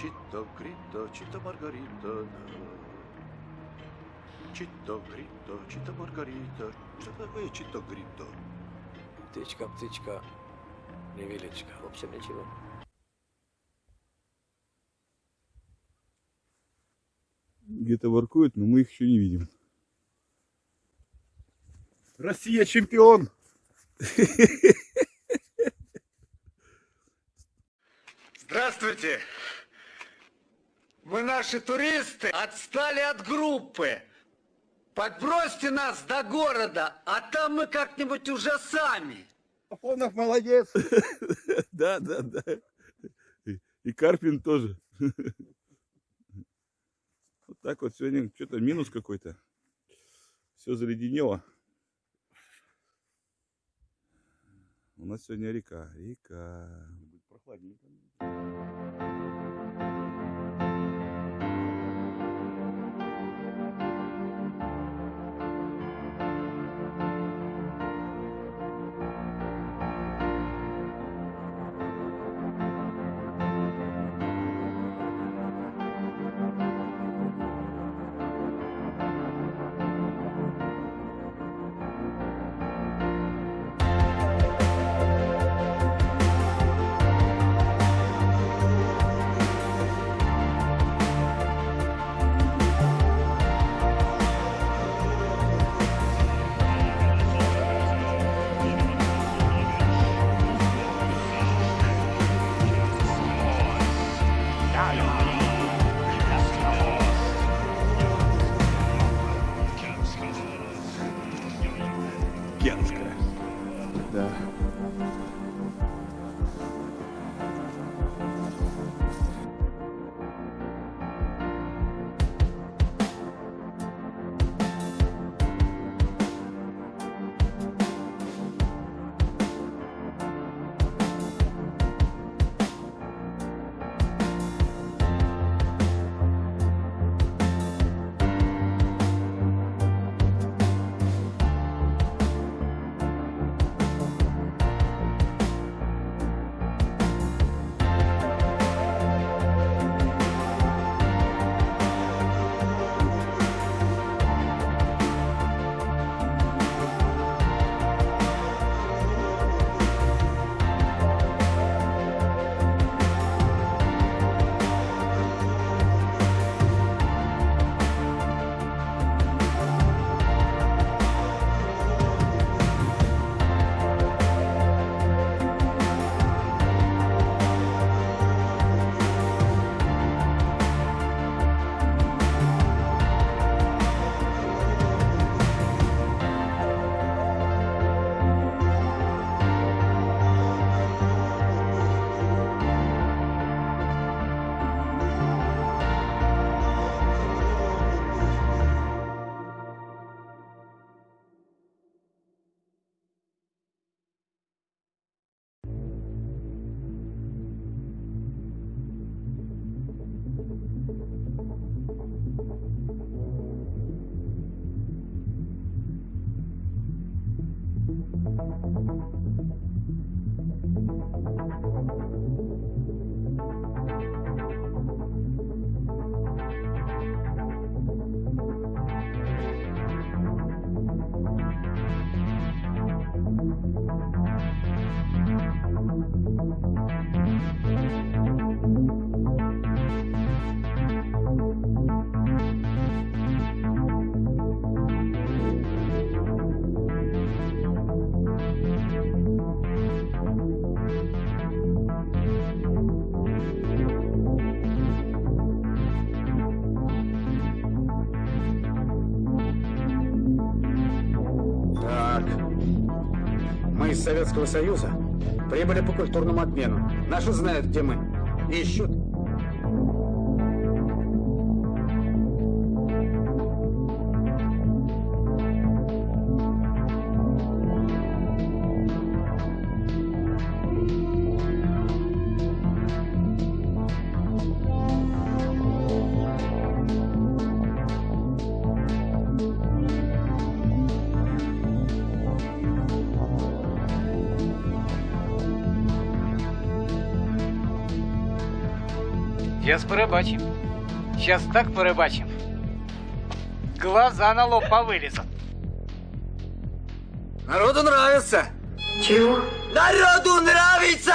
Чито, грито, чито, маргарита, да. Чито, грито, чито, маргарита, э, чито, грито. Птичка, птичка, невеличка. В общем, ничего. Где-то воркуют, но мы их еще не видим. Россия чемпион! Здравствуйте! Мы наши туристы отстали от группы. Подбросьте нас до города, а там мы как-нибудь уже сами. Афонов молодец! Да, да, да. И- Карпин тоже. Вот так вот сегодня что-то минус какой-то. Все заледенело. У нас сегодня река. Река. Прохладненько. Генская. Да. Так. Из Советского Союза прибыли по культурному обмену. Наши знают, где мы. Ищут. Сейчас порыбачим. Сейчас так порыбачим. Глаза на лоб повылезут. Народу нравится! Чего? Народу нравится!